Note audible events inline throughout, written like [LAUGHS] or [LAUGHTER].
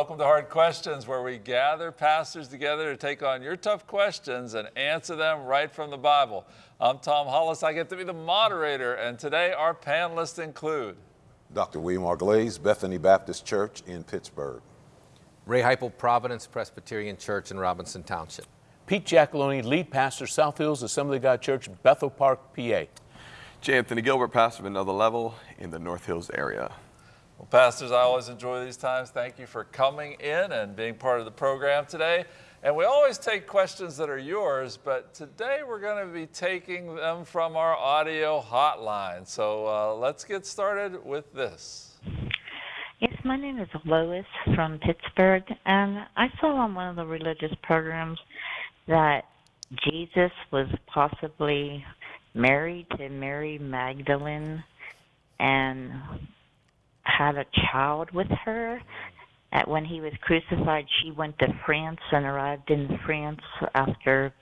welcome to Hard Questions, where we gather pastors together to take on your tough questions and answer them right from the Bible. I'm Tom Hollis. I get to be the moderator, and today our panelists include Dr. William R. Glaze, Bethany Baptist Church in Pittsburgh. Ray Heipel, Providence Presbyterian Church in Robinson Township. Pete Giacalone, lead pastor, South Hills Assembly of God Church, Bethel Park, PA. J. Anthony Gilbert, pastor of another level in the North Hills area. Well, pastors, I always enjoy these times. Thank you for coming in and being part of the program today. And we always take questions that are yours, but today we're going to be taking them from our audio hotline. So uh, let's get started with this. Yes, my name is Lois from Pittsburgh, and I saw on one of the religious programs that Jesus was possibly married to Mary Magdalene and had a child with her. At when he was crucified, she went to France and arrived in France after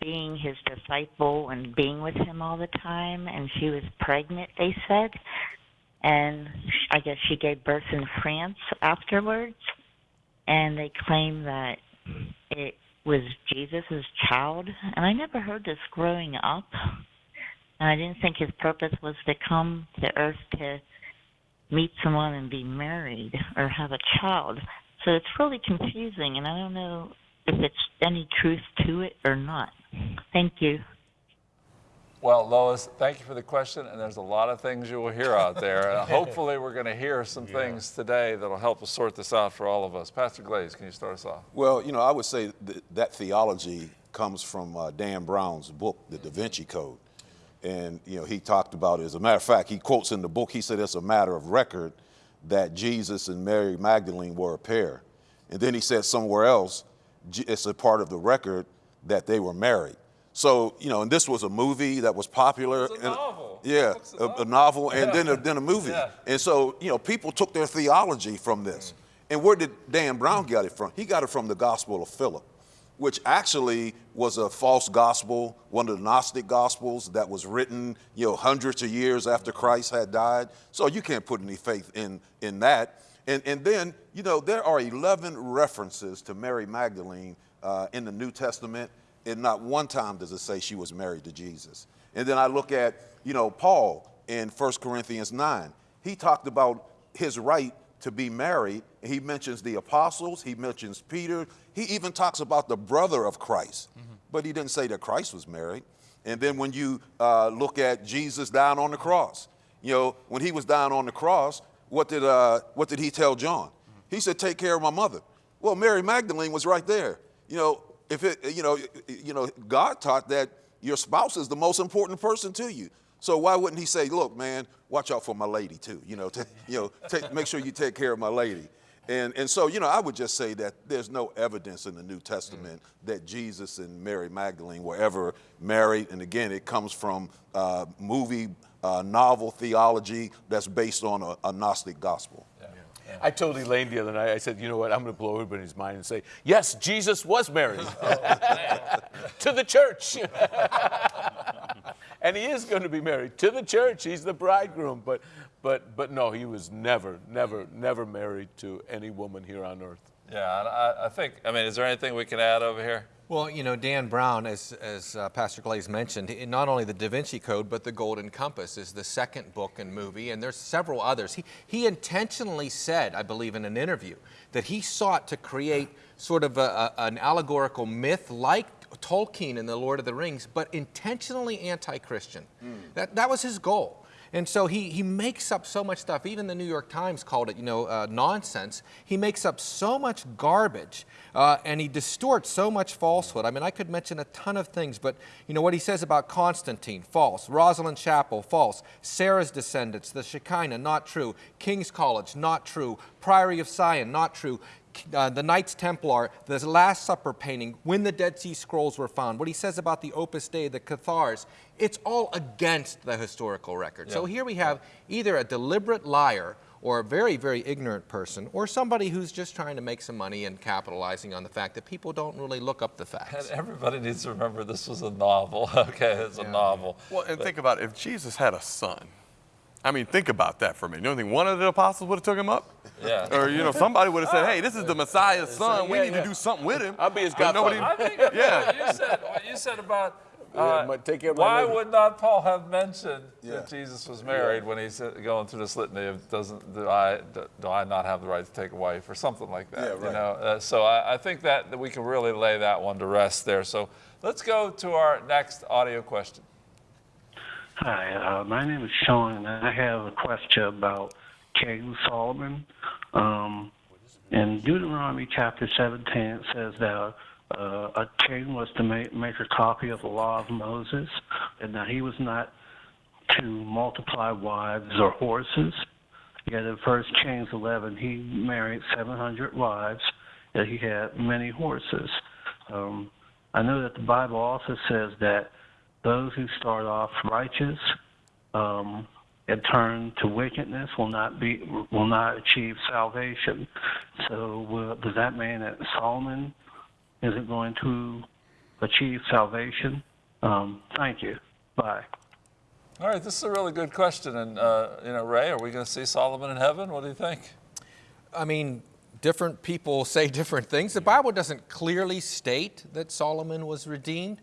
being his disciple and being with him all the time, and she was pregnant, they said. And I guess she gave birth in France afterwards. And they claim that it was Jesus' child. And I never heard this growing up. And I didn't think his purpose was to come to earth to meet someone and be married or have a child. So it's really confusing, and I don't know if it's any truth to it or not. Thank you. Well, Lois, thank you for the question, and there's a lot of things you will hear out there. [LAUGHS] And hopefully, we're going to hear some yeah. things today that'll help us sort this out for all of us. Pastor Glaze, can you start us off? Well, you know, I would say that, that theology comes from uh, Dan Brown's book, The Da Vinci Code. And, you know, he talked about it. As a matter of fact, he quotes in the book, he said it's a matter of record that Jesus and Mary Magdalene were a pair. And then he said somewhere else, it's a part of the record that they were married. So, you know, and this was a movie that was popular. It's a novel. Yeah, a, a, novel and yeah. then, a, then a movie. Yeah. And so, you know, people took their theology from this. Mm. And where did Dan Brown get it from? He got it from the Gospel of Philip which actually was a false gospel, one of the Gnostic gospels that was written, you know, hundreds of years after Christ had died. So you can't put any faith in, in that. And, and then, you know, there are 11 references to Mary Magdalene uh, in the New Testament, and not one time does it say she was married to Jesus. And then I look at, you know, Paul in 1 Corinthians 9. He talked about his right to be married. He mentions the apostles, he mentions Peter, he even talks about the brother of Christ, mm -hmm. but he didn't say that Christ was married. And then when you uh, look at Jesus down on the cross, you know, when he was down on the cross, what did, uh, what did he tell John? Mm -hmm. He said, take care of my mother. Well, Mary Magdalene was right there. You know, if it, you know, you know, God taught that your spouse is the most important person to you. So why wouldn't he say, look, man, watch out for my lady too, you know, [LAUGHS] you know take, make sure you take care of my lady. And, and so, you know, I would just say that there's no evidence in the New Testament mm. that Jesus and Mary Magdalene were ever married. And again, it comes from uh, movie, uh, novel theology that's based on a, a Gnostic gospel. Yeah. Yeah. I told Elaine the other night, I said, you know what, I'm going to blow everybody's mind and say, yes, Jesus was married [LAUGHS] oh, [LAUGHS] to the church. And he is going to be married to the church. He's the bridegroom. But, but, but no, he was never, never, never married to any woman here on earth. Yeah, I, I think, I mean, is there anything we can add over here? Well, you know, Dan Brown, as, as uh, Pastor Glaze mentioned, not only the Da Vinci Code, but the Golden Compass is the second book and movie, and there's several others. He, he intentionally said, I believe in an interview, that he sought to create sort of a, a, an allegorical myth like Tolkien in The Lord of the Rings, but intentionally anti-Christian. Mm. That, that was his goal. And so he, he makes up so much stuff. Even the New York Times called it, you know, uh, nonsense. He makes up so much garbage uh, and he distorts so much falsehood. I mean, I could mention a ton of things, but you know what he says about Constantine, false. Rosslyn Chapel, false. Sarah's descendants, the Shekinah, not true. King's College, not true. Priory of Sion, not true uh, the Knights Templar, the Last Supper painting, when the Dead Sea Scrolls were found, what he says about the Opus Dei, the Cathars, it's all against the historical record. Yeah. So here we have either a deliberate liar or a very, very ignorant person, or somebody who's just trying to make some money and capitalizing on the fact that people don't really look up the facts. And everybody needs to remember this was a novel. [LAUGHS] okay, it's yeah. a novel. Well, and but, think about it. if Jesus had a son, I mean, think about that for me. You don't think one of the apostles would have took him up? Yeah. Or, you know, somebody would have said, hey, this is the Messiah's son. we yeah, need yeah. to do something with him. I'll be his But nobody- godfather. I think [LAUGHS] Yeah. yeah. you said what you said about Yeah, uh, but take care of why lady. would not Paul have mentioned Yeah. that Jesus was married when he's uh, going through this litany of doesn't do I do, do I not have the right to take a wife or something like that? Yeah, You right. know, uh, so I, I think that, that we can really lay that one to rest there. So let's go to our next audio question. Hi, uh, my name is Sean, and I have a question about King Solomon. Um, in Deuteronomy chapter 17, it says that uh, a king was to make, make a copy of the law of Moses, and that he was not to multiply wives or horses. Yet in 1 Kings 11, he married 700 wives, and he had many horses. Um, I know that the Bible also says that those who start off righteous um, and turn to wickedness will not be will not achieve salvation. So uh, does that mean that Solomon isn't going to achieve salvation? Um, thank you. Bye. All right, this is a really good question. And, uh, you know, Ray, are we going to see Solomon in heaven? What do you think? I mean, different people [LAUGHS] say different things. The Bible doesn't clearly state that Solomon was redeemed.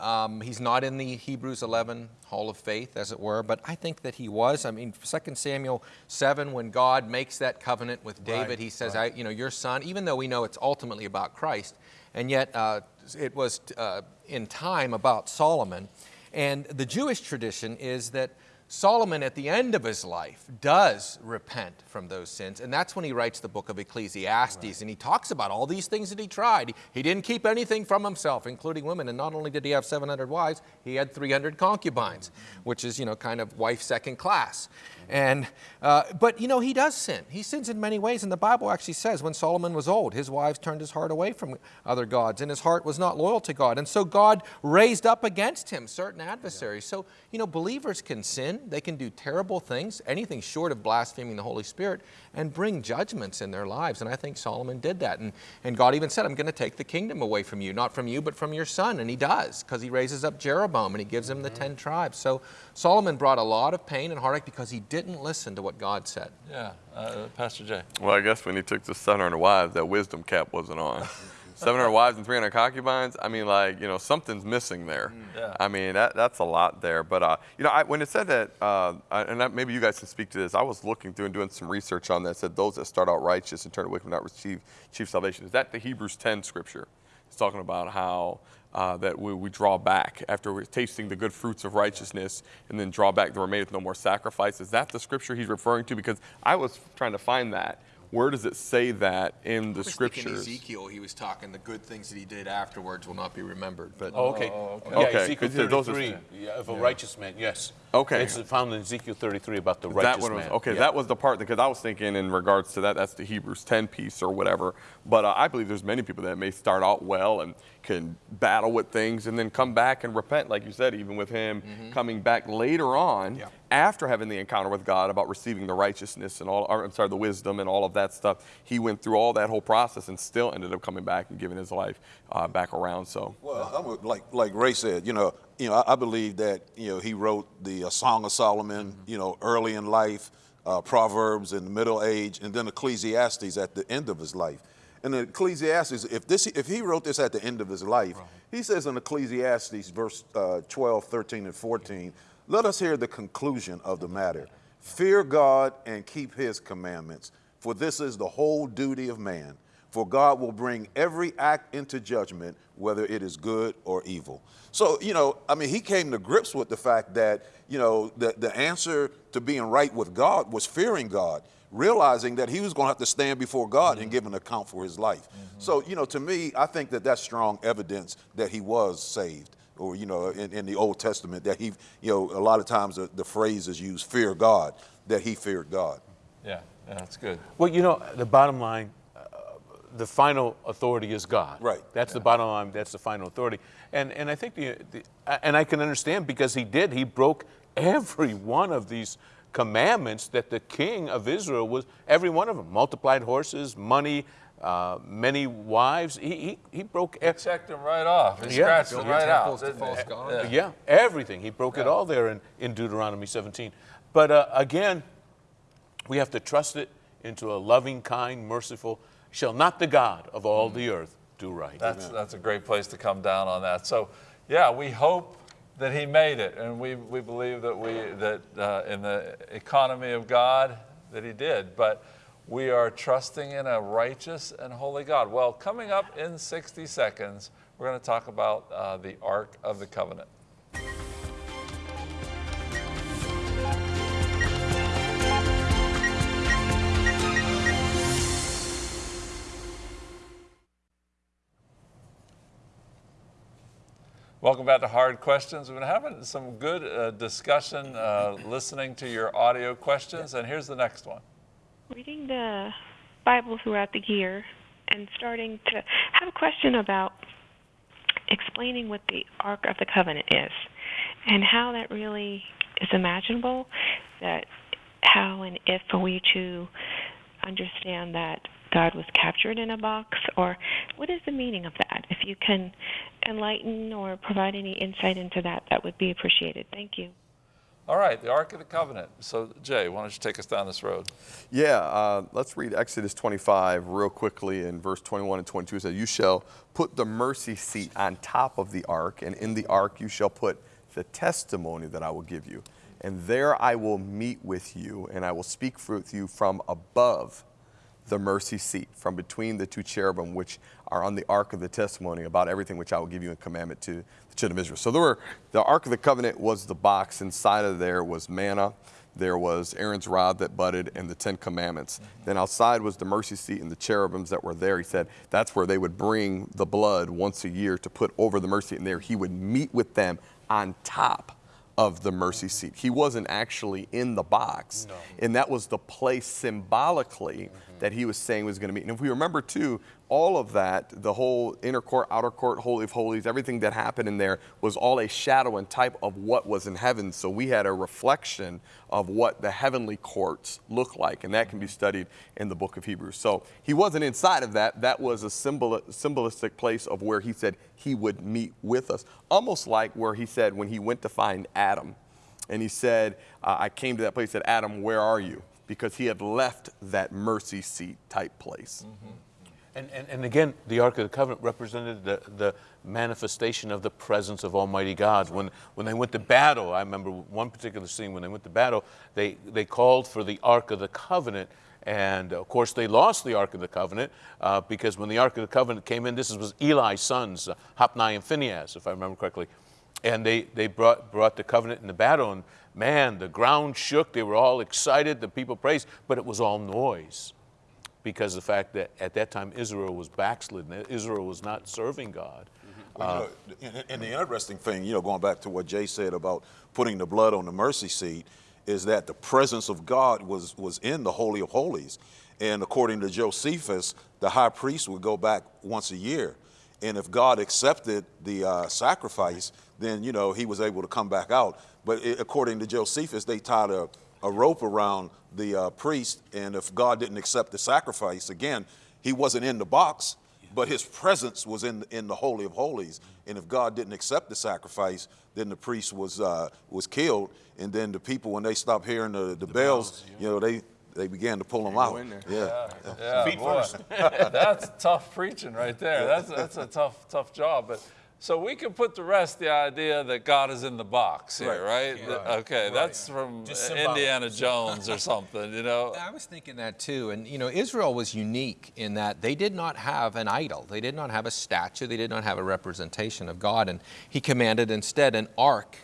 Um, he's not in the Hebrews 11 Hall of Faith, as it were, but I think that he was. I mean, 2 Samuel 7, when God makes that covenant with David, he says, I, you know, your son, even though we know it's ultimately about Christ, and yet uh, it was uh, in time about Solomon. And the Jewish tradition is that Solomon, at the end of his life, does repent from those sins. And that's when he writes the book of Ecclesiastes. And he talks about all these things that he tried. He, he didn't keep anything from himself, including women. And not only did he have 700 wives, he had 300 concubines, mm-hmm. which is, you know, kind of wife second class. And, uh, but, you know, he does sin. He sins in many ways. And the Bible actually says when Solomon was old, his wives turned his heart away from other gods, and his heart was not loyal to God. And so God raised up against him certain adversaries. So, you know, believers can sin. They can do terrible things, anything short of blaspheming the Holy Spirit, and bring judgments in their lives. And I think Solomon did that. And, and God even said, I'm going to take the kingdom away from you, not from you, but from your son. And he does, because he raises up Jeroboam and he gives him the 10 tribes. So Solomon brought a lot of pain and heartache because he didn't listen to what God said. Yeah, uh, Pastor Jay. Well, I guess when he took the 700 wives, that wisdom cap wasn't on. [LAUGHS] 700 wives and 300 concubines. I mean, like you know, something's missing there. Yeah. I mean, that, that's a lot there. But uh, you know, I, when it said that, uh, and that, maybe you guys can speak to this. I was looking through and doing some research on that. It said those that start out righteous and turn to wicked will not receive chief salvation. Is that the Hebrews 10 scripture? It's talking about how. Uh, that we, we draw back after we're tasting the good fruits of righteousness and then draw back the remaineth no more sacrifice. Is that the scripture he's referring to? Because I was trying to find that. Where does it say that in the I was thinking scriptures? Ezekiel, he was talking the good things that he did afterwards will not be remembered. But Oh, okay. Oh, okay. Yeah, Okay, Ezekiel 'cause those are- 33, yeah, of a righteous man, yes. Okay. It's found in Ezekiel 33 about the that righteous one was, man. okay, Yeah. that was the part because I was thinking in regards to that, that's the Hebrews 10 piece or whatever. But uh, I believe there's many people that may start out well and can battle with things and then come back and repent, like you said, even with him coming back later on Yeah. after having the encounter with God about receiving the righteousness and all, or, I'm sorry, the wisdom and all of that stuff. He went through all that whole process and still ended up coming back and giving his life uh, back around. So. Well, I'm a- like like Ray said, you know, you know, I, I believe that you know he wrote the uh, Song of Solomon, you know, early in life, uh, Proverbs in the middle age, and then Ecclesiastes at the end of his life. And in Ecclesiastes, if this if he wrote this at the end of his life, he says in Ecclesiastes verse uh, 12, 13, and 14, let us hear the conclusion of the matter. Fear God and keep his commandments, for this is the whole duty of man. For God will bring every act into judgment, whether it is good or evil. So, you know, I mean, he came to grips with the fact that, you know, the, the answer to being right with God was fearing God, realizing that he was going to have to stand before God and mm-hmm. give an account for his life. Mm-hmm. So, you know, to me, I think that that's strong evidence that he was saved. Or, you know, in, in the Old Testament, that he, you know, a lot of times the, the phrase is used, fear God, that he feared God. Yeah, yeah, that's good. Well, you know, the bottom line, the final authority is God. Right. That's the bottom line. That's the final authority. And and I think the, the and I can understand because he did. He broke every [LAUGHS] one of these commandments that the king of Israel was. Every one of them multiplied horses, money, uh, many wives. He he, he broke. e- Checked him right off. He Yeah. scratched Build him right out. to false. Yeah. Yeah, everything. He broke it all there in, in Deuteronomy 17. But uh, again, we have to trust it into a loving, kind, merciful, shall not the God of all the earth do right. That's, that's a great place to come down on that. So, yeah, we hope that he made it, and we, we believe that we that uh, in the economy of God that he did. But we are trusting in a righteous and holy God. Well, coming up in 60 seconds, we're going to talk about uh, the Ark of the Covenant. Welcome back to Hard Questions. We've been having some good uh, discussion uh, listening to your audio questions, and here's the next one. reading the Bible throughout the year and starting to have a question about explaining what the Ark of the Covenant is and how that really is imaginable, that how and if are we to understand that God was captured in a box, or what is the meaning of that? If you can enlighten or provide any insight into that, that would be appreciated. Thank you. All right, the Ark of the Covenant. So, Jay, why don't you take us down this road? Yeah, uh, let's read Exodus 25 real quickly in verse 21 and 22. It says, You shall put the mercy seat on top of the ark, and in the ark you shall put the testimony that I will give you. And there I will meet with you, and I will speak with you from above the mercy seat, from between the two cherubim which are on the ark of the testimony about everything which I will give you in commandment to the children of Israel. So there were the ark of the covenant was the box. Inside of there was manna. There was Aaron's rod that budded and the Ten Commandments. Then outside was the mercy seat and the cherubims that were there. He said that's where they would bring the blood once a year to put over the mercy seat. And there he would meet with them on top of the mercy seat. He wasn't actually in the box. And that was the place symbolically that he was saying was going to meet. And if we remember too, all of that, the whole inner court, outer court, holy of holies, everything that happened in there was all a shadow and type of what was in heaven. So we had a reflection of what the heavenly courts look like, and that can be studied in the book of Hebrews. So he wasn't inside of that. That was a symbol, symbolistic place of where he said he would meet with us, almost like where he said when he went to find Adam, and he said, uh, "I came to that place." Said, "Adam, where are you?" Because he had left that mercy seat type place. And, and, and again, the Ark of the Covenant represented the, the manifestation of the presence of Almighty God. When, when they went to battle, I remember one particular scene when they went to battle, they, they called for the Ark of the Covenant. And of course, they lost the Ark of the Covenant uh, because when the Ark of the Covenant came in, this was Eli's sons, uh, Hophni and Phinehas, if I remember correctly. And they, they brought, brought the covenant in the battle, and man, the ground shook. They were all excited, the people praised, but it was all noise because of the fact that at that time Israel was backslidden. Israel was not serving God. Well, you uh, know, and, and the interesting thing, you know, going back to what Jay said about putting the blood on the mercy seat, is that the presence of God was was in the Holy of Holies, and according to Josephus, the high priest would go back once a year, and if God accepted the uh, sacrifice, then you know he was able to come back out. But it, according to Josephus, they tied a, a rope around the uh, priest, and if God didn't accept the sacrifice, again, he wasn't in the box, but his presence was in in the holy of holies. And if God didn't accept the sacrifice, then the priest was uh, was killed. And then the people, when they stopped hearing the, the, bells, you know, they they began to pull them out. in there. Yeah. Yeah, boy, [LAUGHS] [LAUGHS] that's tough preaching right there. That's that's a tough tough job. But so we can put to rest the idea that God is in the box here, right? That- Okay, that's from Indiana Jones or something, you know. [LAUGHS] I was thinking that too. And, you know, Israel was unique in that they did not have an idol. They did not have a statue. They did not have a representation of God. And he commanded instead an ark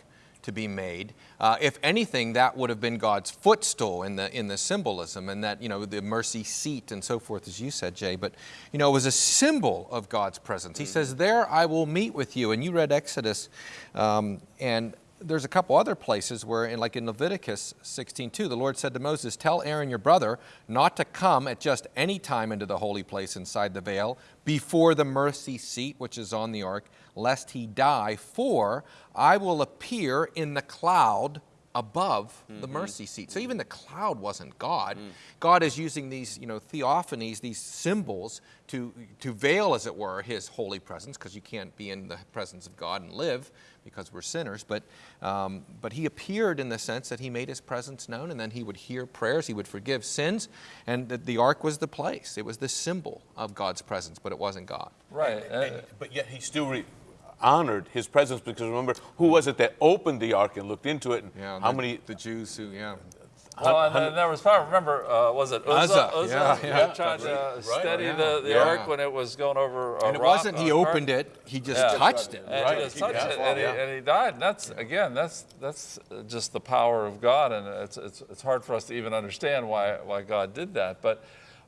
to be made. Uh, if anything, that would have been God's footstool in the, in the symbolism and that, you know, the mercy seat and so forth, as you said, Jay. But, you know, it was a symbol of God's presence. He says, There I will meet with you. And you read Exodus, um, and there's a couple other places where, in, like in Leviticus 16:2, the Lord said to Moses, "Tell Aaron your brother not to come at just any time into the holy place inside the veil before the mercy seat, which is on the ark, lest he die. For I will appear in the cloud above the mercy seat. So even the cloud wasn't God. God is using these, you know, theophanies, these symbols to, to veil, as it were, his holy presence, because you can't be in the presence of God and live because we're sinners. But, um, but he appeared in the sense that he made his presence known, and then he would hear prayers, he would forgive sins, and the, the ark was the place. It was the symbol of God's presence, but it wasn't God. Right. And- uh, but yet he still re- honored his presence because remember, who was it that opened the ark and looked into it? And Yeah, how the, many? the Jews who, yeah. Well, and then there was probably, remember, uh, was it Uzzah? Uzzah, yeah, who yeah. tried to Right. steady Yeah. the, the Yeah. ark when it was going over a And it rock, wasn't he a opened cart. it, he just Yeah. touched it. And Right. he just touched Yeah. it, and, he, and he died. And that's again, that's that's just the power of God, and it's it's it's hard for us to even understand why why God did that. But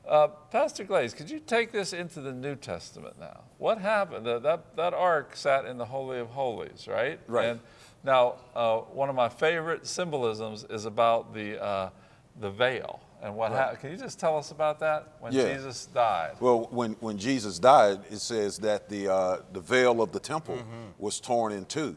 uh, Pastor Glaze, could you take this into the New Testament now? What happened? That that ark sat in the Holy of Holies, right? Right. And now, uh, one of my favorite symbolisms is about the uh, the veil and what happened. Can you just tell us about that when Yeah. Jesus died? Well, when, when Jesus died, it says that the, uh, the veil of the temple was torn in 2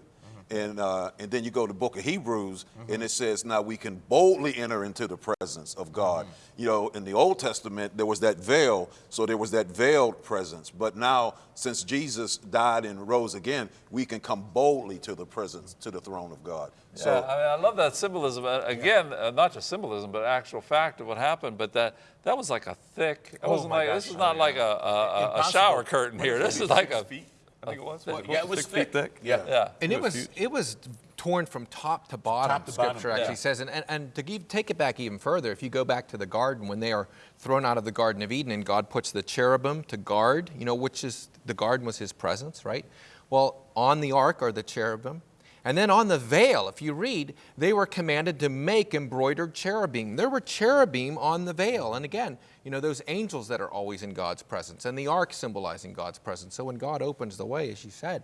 And, uh, and then you go to the book of Hebrews, and it says, now we can boldly enter into the presence of God. You know, in the Old Testament, there was that veil, so there was that veiled presence. But now, since Jesus died and rose again, we can come boldly to the presence, to the throne of God. So, yeah, I mean, I love that symbolism. Uh, Again, uh, not just symbolism, but actual fact of what happened. But that that was like a thick. It Oh wasn't like this is not like yeah. a, a, a, a shower curtain here. This is like a feet. I think it was. yeah, it was six thick. feet thick. Yeah. yeah. And it was it was torn from top to bottom. Top to bottom, Scripture actually yeah. says, and, and, and to give, take it back even further, if you go back to the garden when they are thrown out of the Garden of Eden, and God puts the cherubim to guard, you know, which is the garden was His presence, right? Well, on the ark are the cherubim, and then on the veil, if you read, they were commanded to make embroidered cherubim. There were cherubim on the veil, and again, you know, those angels that are always in God's presence, and the ark symbolizing God's presence. So when God opens the way, as you said,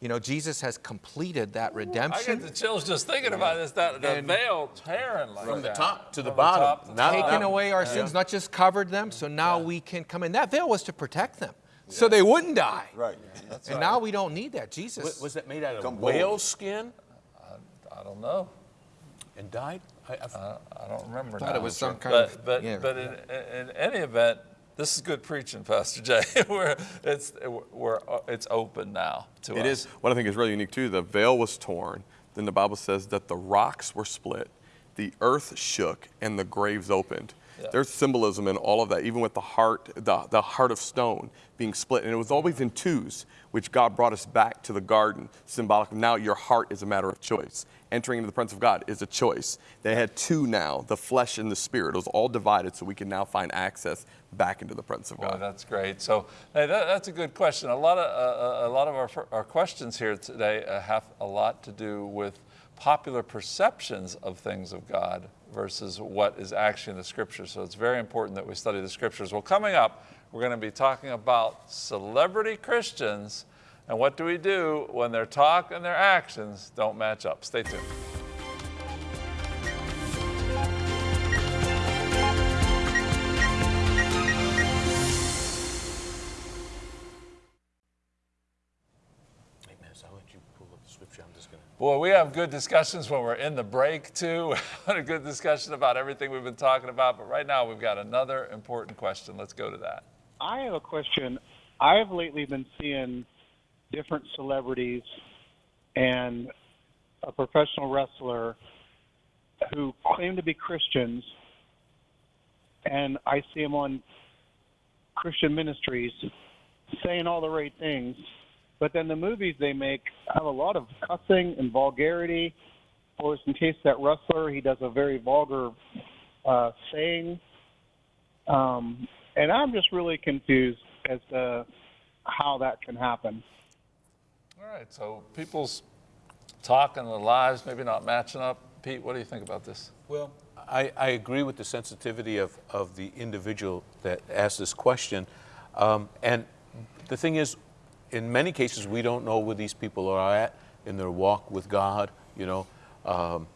you know, Jesus has completed that redemption. I get the chills just thinking about this. That the And- veil tearing like From the top to the From bottom. top to Not- the taken bottom. away our sins, not just covered them, so now we can come in. That veil was to protect them, so they wouldn't die. right. And now we don't need that. Jesus. Was, was that made out of Come whale bold. skin I don't know. and died? I, I've- I don't remember. thought now. it was some kind but, of- But yeah. but in, in any event, this is good preaching, Pastor Jay. [LAUGHS] we're it's we're it's open now to It us. is. What I think is really unique too. The veil was torn. Then the Bible says that the rocks were split, the earth shook, and the graves opened. Yeah. There's symbolism in all of that, even with the heart, the, the heart of stone being split. And it was always in twos, which God brought us back to the garden, symbolic of now your heart is a matter of choice. Entering into the presence of God is a choice. They had two now, the flesh and the spirit. It was all divided, so we can now find access back into the presence of Boy, God. that's great. So hey, that, that's a good question. A lot of uh, a lot of our, our questions here today uh, have a lot to do with popular perceptions of things of God versus what is actually in the Scriptures. So it's very important that we study the Scriptures. Well, coming up, we're going to be talking about celebrity Christians and what do we do when their talk and their actions don't match up. Stay tuned. Boy, we have good discussions when we're in the break, too. [LAUGHS] A good discussion about everything we've been talking about. But right now, we've got another important question. Let's go to that. I have a question. I've lately been seeing different celebrities and a professional wrestler who claim to be Christians, and I see them on Christian ministries saying all the right things, but then the movies they make have a lot of cussing and vulgarity. Or in case that wrestler, he does a very vulgar uh, saying. Um, and I'm just really confused as to how that can happen. All right, so people's talk and their lives maybe not matching up. Pete, what do you think about this? Well, I, I agree with the sensitivity of, of the individual that asked this question. Um, and the thing is, in many cases, we don't know where these people are at in their walk with God, you know. Um,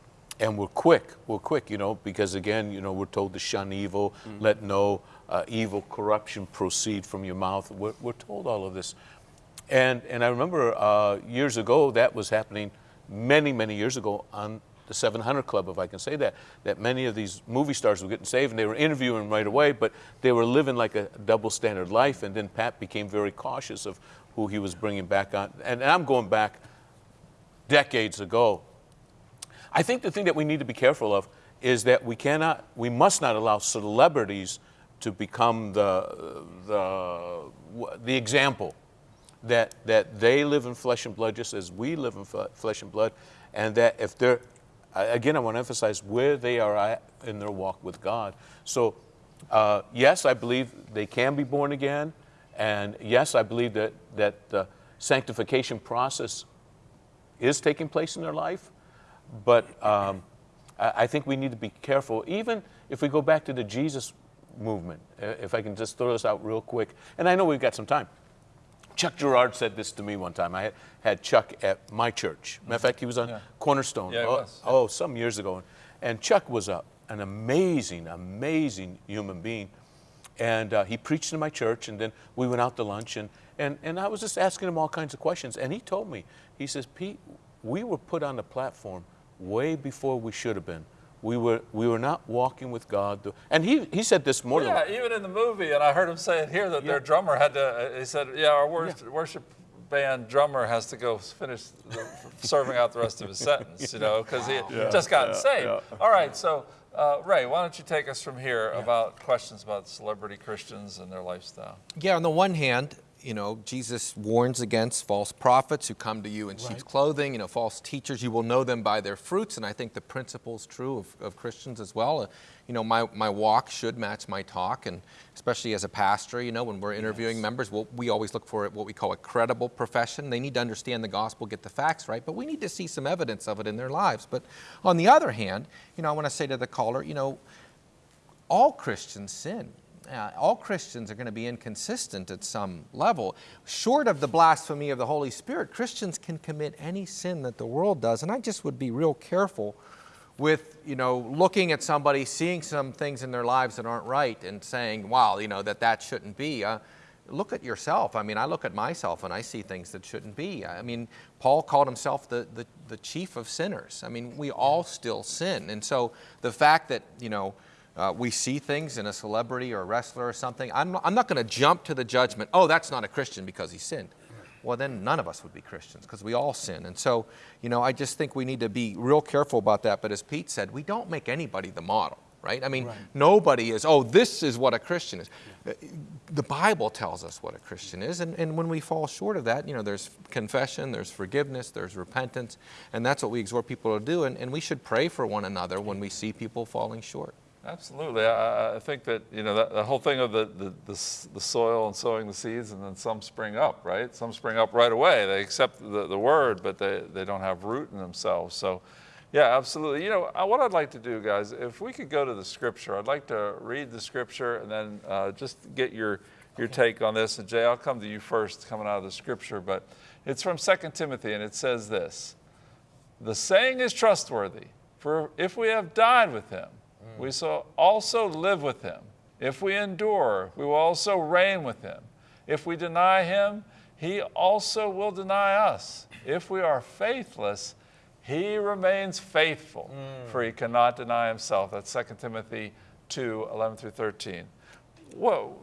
and we're quick, we're quick, you know, because again, you know, we're told to shun evil, let no uh, evil corruption proceed from your mouth. We're, we're told all of this. And, and I remember uh, years ago that was happening many, many years ago on the 700 Club, if I can say that, that many of these movie stars were getting saved and they were interviewing right away, but they were living like a double standard life. And then Pat became very cautious of who he was bringing back on. And I'm going back decades ago. I think the thing that we need to be careful of is that we cannot, we must not allow celebrities to become the, the, the example that, that they live in flesh and blood just as we live in flesh and blood, and that if they're, again, I want to emphasize where they are at in their walk with God. So, uh, yes, I believe they can be born again, and yes, I believe that, that the sanctification process is taking place in their life, but um, I, I think we need to be careful, even if we go back to the Jesus movement, if I can just throw this out real quick, and I know we've got some time. Chuck Girard said this to me one time. I had, had Chuck at my church. Matter of fact, he was on Yeah. Cornerstone. Yeah, oh, was. oh, some years ago. And Chuck was a, an amazing, amazing human being. And uh, he preached in my church, and then we went out to lunch, and, and, and I was just asking him all kinds of questions. And he told me, he says, Pete, we were put on the platform way before we should have been. We were, we were not walking with God. And he, he said this more Yeah, than even in the movie, and I heard him say it here that their drummer had to. uh, He said, "Yeah, our worship, worship band drummer has to go finish the, serving out the rest of his [LAUGHS] sentence, you know, because he had just gotten saved." All right, so uh, Ray, why don't you take us from here about questions about celebrity Christians and their lifestyle? Yeah, on the one hand, you know, Jesus warns against false prophets who come to you in sheep's clothing, you know, false teachers. You will know them by their fruits. And I think the principle is true of, of Christians as well. Uh, you know, my, my walk should match my talk. And especially as a pastor, you know, when we're interviewing members, we'll, we always look for what we call a credible profession. They need to understand the gospel, get the facts right, but we need to see some evidence of it in their lives. But on the other hand, you know, I want to say to the caller, you know, all Christians sin. Uh, all Christians are going to be inconsistent at some level. Short of the blasphemy of the Holy Spirit, Christians can commit any sin that the world does. And I just would be real careful with, you know, looking at somebody, seeing some things in their lives that aren't right and saying, wow, you know, that that shouldn't be. Uh, look at yourself. I mean, I look at myself and I see things that shouldn't be. I mean, Paul called himself the, the, the chief of sinners. I mean, we all still sin. And so the fact that, you know, uh, we see things in a celebrity or a wrestler or something, I'm not, I'm not going to jump to the judgment, oh, that's not a Christian because he sinned. Well, then none of us would be Christians because we all sin. And so, you know, I just think we need to be real careful about that. But as Pete said, we don't make anybody the model, right? I mean, nobody is, oh, this is what a Christian is. Uh, The Bible tells us what a Christian is. And, and when we fall short of that, you know, there's confession, there's forgiveness, there's repentance. And that's what we exhort people to do. And, and we should pray for one another when we see people falling short. Absolutely. I, I- I think that, you know, that, the whole thing of the, the, the, the soil and sowing the seeds, and then some spring up, right? Some spring up right away. They accept the, the word, but they, they don't have root in themselves. So, yeah, absolutely. You know, uh, what I'd like to do, guys, if we could go to the scripture, I'd like to read the scripture and then uh, just get your, your take on this. And Jay, I'll come to you first coming out of the scripture, but it's from 2 Timothy, and it says this The saying is trustworthy, for if we have died with him, we shall also live with him. If we endure, we will also reign with him. If we deny him, he also will deny us. If we are faithless, he remains faithful, for he cannot deny himself. That's 2 Timothy 2 11 through 13. Whoa,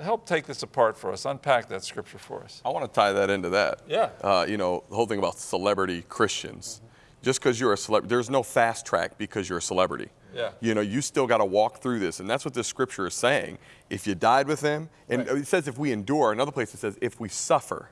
help take this apart for us. Unpack that scripture for us. I want to tie that into that. Yeah. Uh, you know, the whole thing about celebrity Christians. Just because you're a celebrity, there's no fast track because you're a celebrity. Yeah. You know, you still got to walk through this. And that's what this scripture is saying. If you died with him, and it says if we endure, another place it says if we suffer,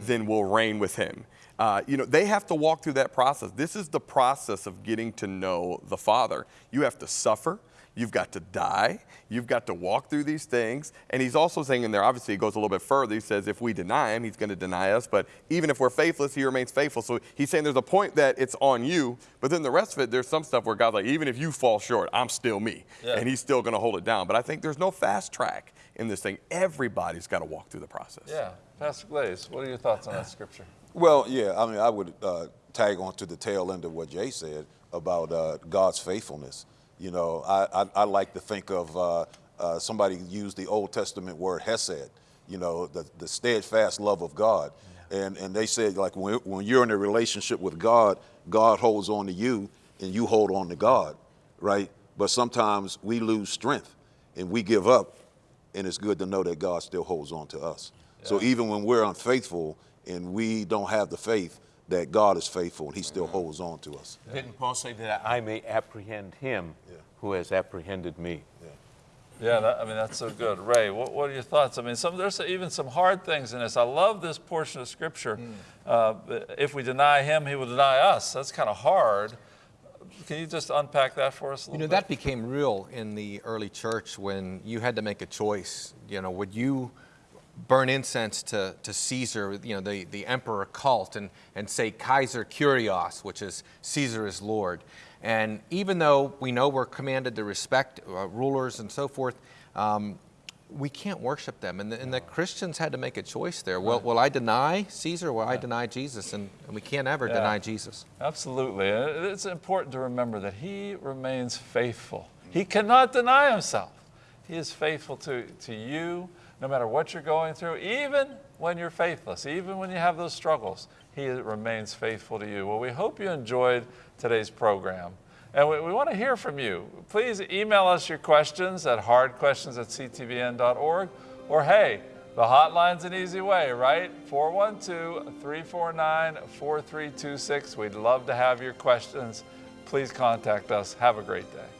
then we'll reign with him. Uh, you know, they have to walk through that process. This is the process of getting to know the Father. You have to suffer. You've got to die. You've got to walk through these things. And he's also saying in there, obviously, he goes a little bit further. He says, if we deny him, he's going to deny us. But even if we're faithless, he remains faithful. So he's saying there's a point that it's on you. But then the rest of it, there's some stuff where God's like, even if you fall short, I'm still me. Yeah. And he's still going to hold it down. But I think there's no fast track in this thing. Everybody's got to walk through the process. Yeah. Pastor Glaze, what are your thoughts on that scripture? [CLEARS THROAT] Well, yeah, I mean, I would uh, tag on to the tail end of what Jay said about uh, God's faithfulness. You know, I, I, I like to think of uh, uh, somebody used the Old Testament word hesed, you know, the, the steadfast love of God. And, and they said, like, when, when you're in a relationship with God, God holds on to you and you hold on to God, right? But sometimes we lose strength and we give up, and it's good to know that God still holds on to us. So even when we're unfaithful and we don't have the faith, that God is faithful and He still holds on to us. Didn't Paul say that I may apprehend him who has apprehended me? Yeah, that, I mean, that's so good. Ray, what, what are your thoughts? I mean, some, there's even some hard things in this. I love this portion of Scripture. Uh, if we deny him, he will deny us. That's kind of hard. Can you just unpack that for us a little You little know, bit? that became real in the early church when you had to make a choice. You know, would you burn incense to, to Caesar, you know, the, the emperor cult, and, and say Kaiser Kurios, which is Caesar is Lord? And even though we know we're commanded to respect uh, rulers and so forth, um, we can't worship them. And the, and the Christians had to make a choice there. Will, will I deny Caesar or will I deny Jesus? And, and we can't ever Yeah. deny Jesus. Absolutely. It's important to remember that he remains faithful. He cannot deny himself. He is faithful to, to you no matter what you're going through, even when you're faithless, even when you have those struggles. He remains faithful to you. Well, we hope you enjoyed today's program. And we, we want to hear from you. Please email us your questions at hardquestions at ctvn.org. Or hey, the hotline's an easy way, right? 412 349 4326. We'd love to have your questions. Please contact us. Have a great day.